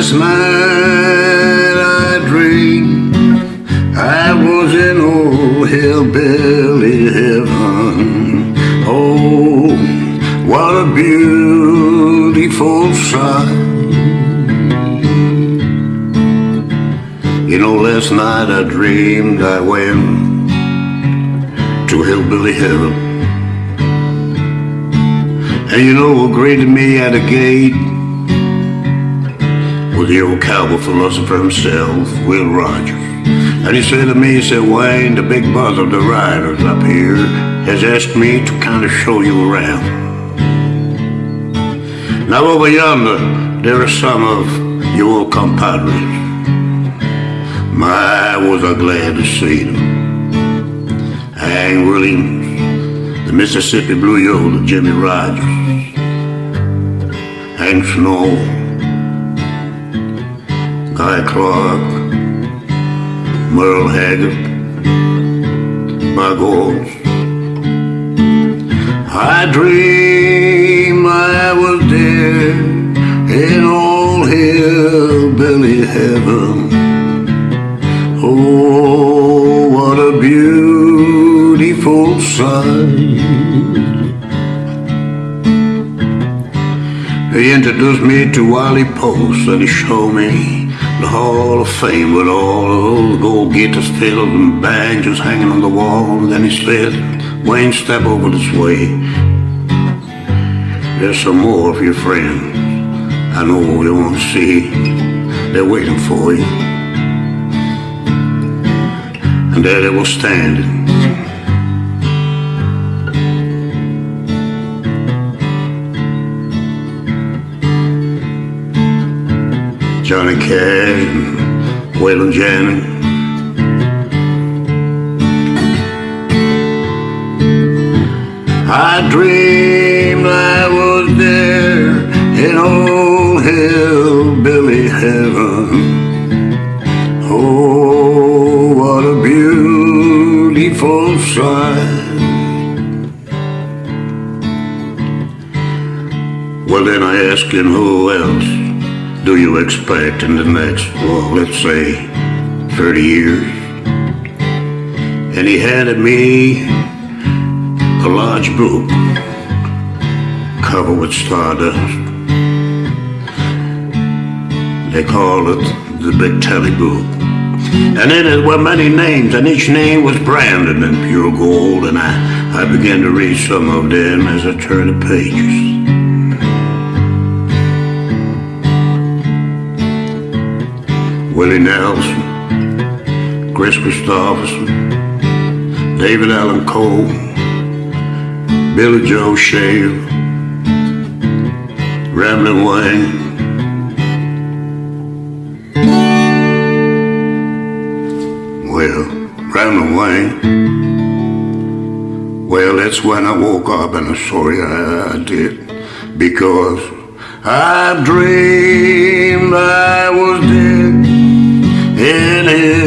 Last night I dreamed I was in old hillbilly heaven. Oh, what a beautiful sight. You know, last night I dreamed I went to hillbilly heaven. And you know what greeted me at the gate the old cowboy philosopher himself, Will Rogers. And he said to me, he said, Wayne, the big boss of the riders up here has asked me to kind of show you around. Now over yonder, there are some of your old compadres. My, was I glad to see them. Hank Williams, the Mississippi Blue Yodeler, Jimmie Rodgers, Hank Snow, Guy Clark, Merle Haggard, my goals. I dream I was there in old hillbilly heaven. Oh, what a beautiful sight. He introduced me to Wiley Post and he showed me the Hall of Fame with all those gold guitars filled and banjos hanging on the wall. Then he said, Wayne, step over this way. There's some more of your friends. I know you want to see. They're waiting for you. And there they were standing. Johnny Cash and Waylon Jennings. I dreamed I was there in old hillbilly heaven. Oh, what a beautiful sight. Well, then I asked him, who else do you expect in the next, well, let's say 30 years? And he handed me a large book covered with stardust. They call it the Big Tally Book. And in it were many names, and each name was branded in pure gold, and I, I began to read some of them as I turned the pages. Willie Nelson, Kris Kristofferson, David Allan Coe, Billy Joe Shaver, Ramblin' Wayne. Well, Ramblin' Wayne. Well, that's when I woke up and I'm sorry I, I did. Because I dreamed I was dead in hillbilly